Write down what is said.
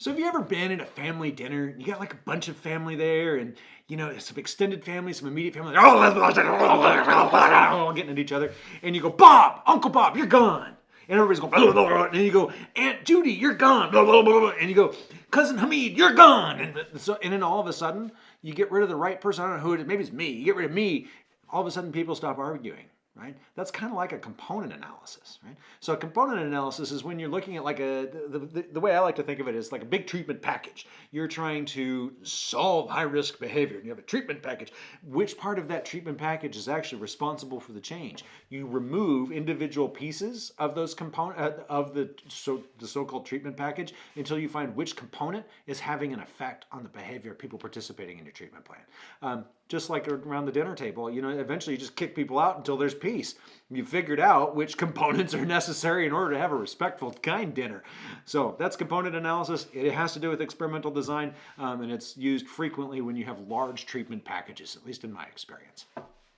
So have you ever been at a family dinner? You got like a bunch of family there, and you know some extended family, some immediate family. All getting at each other, and you go, Bob, Uncle Bob, you're gone. And everybody's going, and then you go, Aunt Judy, you're gone. And you go, Cousin Hamid, you're gone. And, so, and then all of a sudden, you get rid of the right person. I don't know who it is. Maybe it's me. You get rid of me. All of a sudden, people stop arguing right? That's kind of like a component analysis, right? So a component analysis is when you're looking at like a, the, the, the, way I like to think of it is like a big treatment package. You're trying to solve high risk behavior and you have a treatment package. Which part of that treatment package is actually responsible for the change? You remove individual pieces of those component, uh, of the, so, the so-called treatment package until you find which component is having an effect on the behavior of people participating in your treatment plan. Um, just like around the dinner table, you know, eventually you just kick people out until there's peace. You figured out which components are necessary in order to have a respectful, kind dinner. So that's component analysis. It has to do with experimental design, um, and it's used frequently when you have large treatment packages, at least in my experience.